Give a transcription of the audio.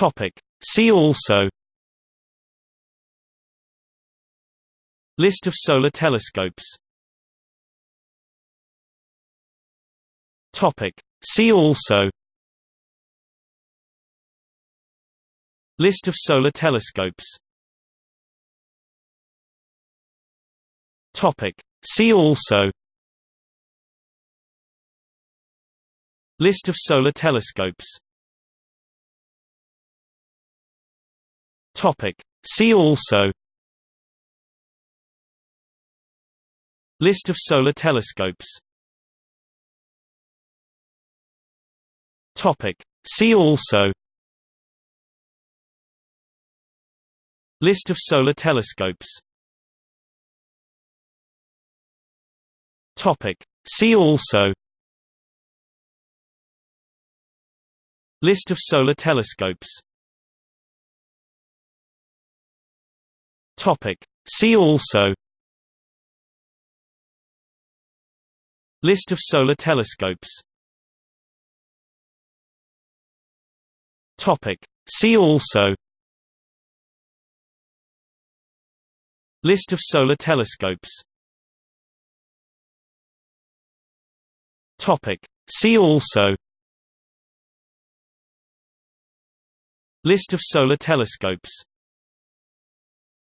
Topic. See also List of solar telescopes Topic. See also List of solar telescopes Topic. See also List of solar telescopes Topic. See also List of solar telescopes Topic. See also List of solar telescopes Topic. See also List of solar telescopes Topic. See also List of solar telescopes Topic. See also List of solar telescopes Topic. See also List of solar telescopes